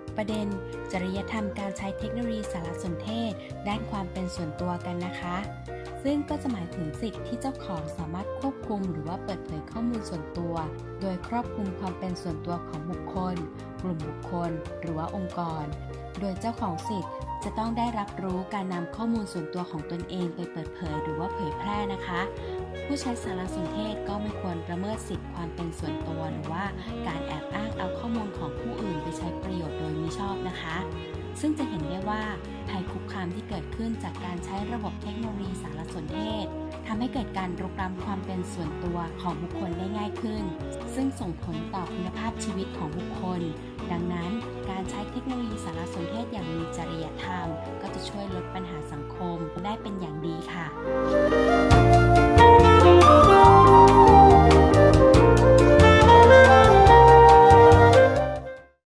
ปประเด็น จริยธรรมการใช้เทคโนโลยีสารสนเทศ ด้านความเป็นส่วนตัวกันนะคะ ซึ่งก็จะหมายถึงสิทธิ์ที่เจ้าของสามารถควบคุมหรือว่าเปิดเผยข้อมูลส่วนตัว โดยครอบคลุมความเป็นส่วนตัวของบุคคล กลุ่มบุคคล หรือว่าองค์กร โดยเจ้าของสิทธิ์จะต้องได้รับรู้การนำข้อมูลส่วนตัวของตนเองไปเปิดเผยหรือว่าเผยแพร่นะคะ ผู้ใช้สารสนเทศก็ไม่ควรประเมิดสิทธิความเป็นส่วนตัวหรือว่าการแอบ ชน์โดยมิชอบนะคะ ซึ่งจะเห็นได้ว่าภัยคุกคามที่เกิดขึ้นจากการใช้ระบบเทคโนโลยีสารสนเทศทำให้เกิดการรุกล้ำความเป็นส่วนตัวของบุคคลได้ง่ายขึ้น ซึ่งส่งผลต่อคุณภาพชีวิตของบุคคล ดังนั้นการใช้เทคโนโลยีสารสนเทศอย่างมีจริยธรรม ก็จะช่วยลดปัญหาสังคมได้เป็นอย่างดีค่ะ